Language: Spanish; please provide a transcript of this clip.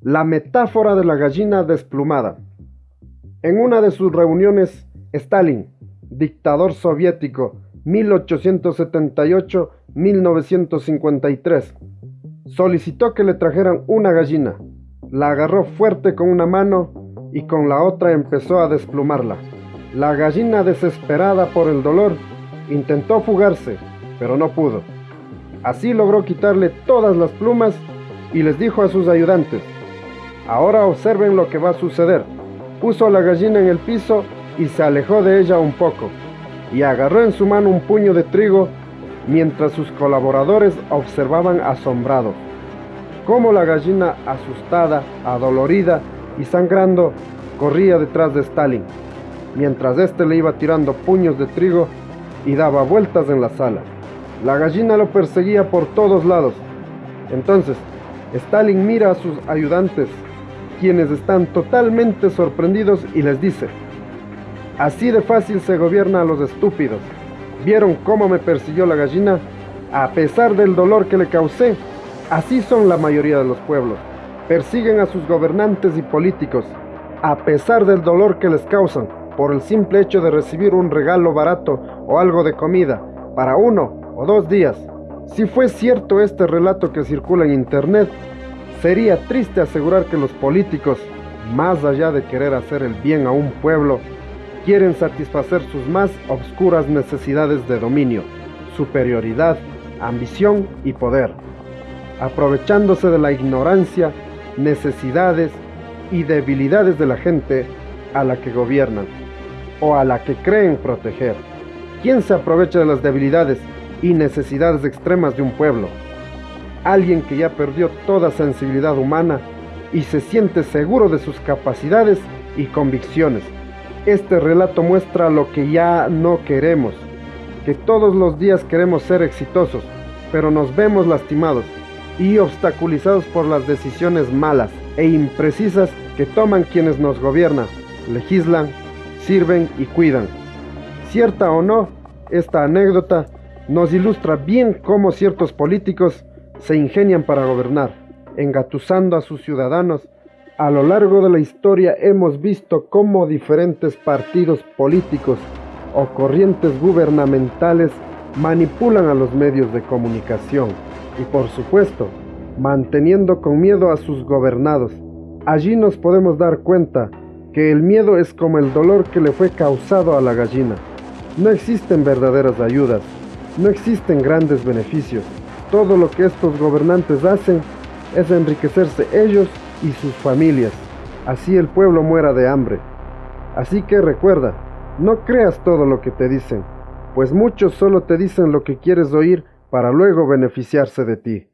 La metáfora de la gallina desplumada. En una de sus reuniones, Stalin, dictador soviético 1878-1953, solicitó que le trajeran una gallina. La agarró fuerte con una mano y con la otra empezó a desplumarla. La gallina, desesperada por el dolor, intentó fugarse, pero no pudo. Así logró quitarle todas las plumas y les dijo a sus ayudantes, ahora observen lo que va a suceder. Puso la gallina en el piso y se alejó de ella un poco, y agarró en su mano un puño de trigo mientras sus colaboradores observaban asombrados cómo la gallina asustada, adolorida y sangrando corría detrás de Stalin, mientras éste le iba tirando puños de trigo y daba vueltas en la sala. La gallina lo perseguía por todos lados. Entonces, Stalin mira a sus ayudantes, quienes están totalmente sorprendidos y les dice, así de fácil se gobierna a los estúpidos. ¿Vieron cómo me persiguió la gallina? A pesar del dolor que le causé, así son la mayoría de los pueblos. Persiguen a sus gobernantes y políticos, a pesar del dolor que les causan, por el simple hecho de recibir un regalo barato o algo de comida, para uno o dos días. Si fue cierto este relato que circula en internet, sería triste asegurar que los políticos, más allá de querer hacer el bien a un pueblo, quieren satisfacer sus más obscuras necesidades de dominio, superioridad, ambición y poder, aprovechándose de la ignorancia, necesidades y debilidades de la gente a la que gobiernan o a la que creen proteger. ¿Quién se aprovecha de las debilidades y necesidades extremas de un pueblo. Alguien que ya perdió toda sensibilidad humana y se siente seguro de sus capacidades y convicciones. Este relato muestra lo que ya no queremos, que todos los días queremos ser exitosos, pero nos vemos lastimados y obstaculizados por las decisiones malas e imprecisas que toman quienes nos gobiernan, legislan, sirven y cuidan. Cierta o no, esta anécdota nos ilustra bien cómo ciertos políticos se ingenian para gobernar, engatusando a sus ciudadanos. A lo largo de la historia hemos visto cómo diferentes partidos políticos o corrientes gubernamentales manipulan a los medios de comunicación y por supuesto, manteniendo con miedo a sus gobernados. Allí nos podemos dar cuenta que el miedo es como el dolor que le fue causado a la gallina. No existen verdaderas ayudas, no existen grandes beneficios. Todo lo que estos gobernantes hacen es enriquecerse ellos y sus familias. Así el pueblo muera de hambre. Así que recuerda, no creas todo lo que te dicen, pues muchos solo te dicen lo que quieres oír para luego beneficiarse de ti.